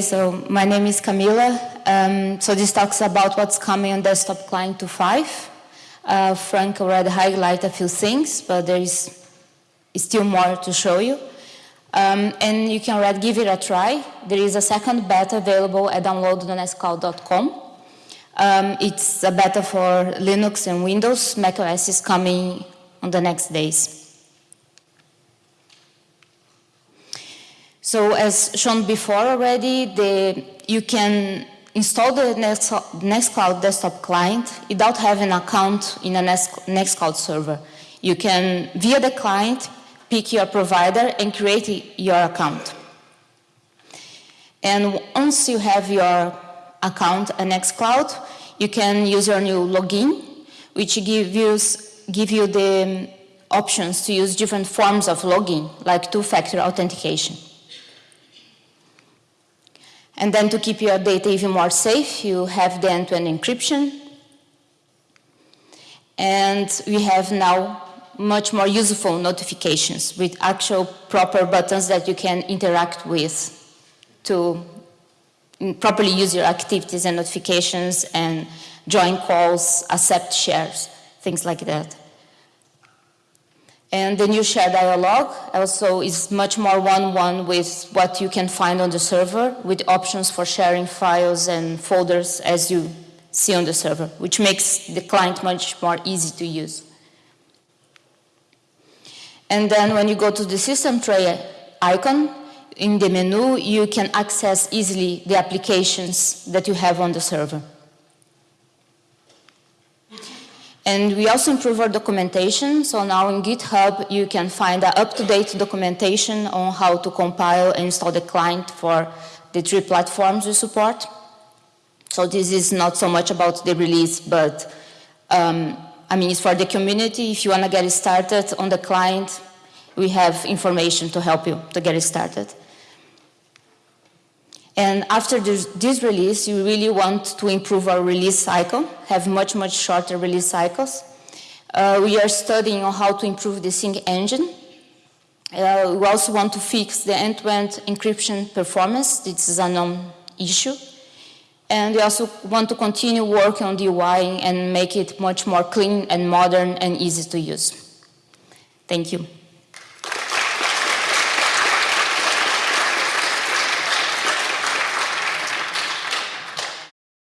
So my name is Camila. Um, so this talks about what's coming on desktop client 2.5. Uh, Frank already highlighted a few things, but there is still more to show you. Um, and you can already give it a try. There is a second beta available at download.nextcloud.com. Um, it's a beta for Linux and Windows. macOS is coming on the next days. So as shown before already, the, you can install the Nextcloud desktop client without having an account in a Nextcloud server. You can, via the client, pick your provider and create your account. And once you have your account at Nextcloud, you can use your new login, which gives give you the options to use different forms of login, like two-factor authentication. And then to keep your data even more safe, you have the end-to-end -end encryption. And we have now much more useful notifications with actual proper buttons that you can interact with to properly use your activities and notifications and join calls, accept shares, things like that. And the new share dialog also is much more one-one with what you can find on the server with options for sharing files and folders as you see on the server, which makes the client much more easy to use. And then when you go to the system tray icon, in the menu, you can access easily the applications that you have on the server. And we also improve our documentation. So now in GitHub, you can find up-to-date documentation on how to compile and install the client for the three platforms we support. So this is not so much about the release, but um, I mean, it's for the community. If you want to get started on the client, we have information to help you to get it started. And after this, this, release, you really want to improve our release cycle, have much, much shorter release cycles. Uh, we are studying on how to improve the sync engine. Uh, we also want to fix the end-to-end -end encryption performance. This is a known issue. And we also want to continue working on the UI and make it much more clean and modern and easy to use. Thank you.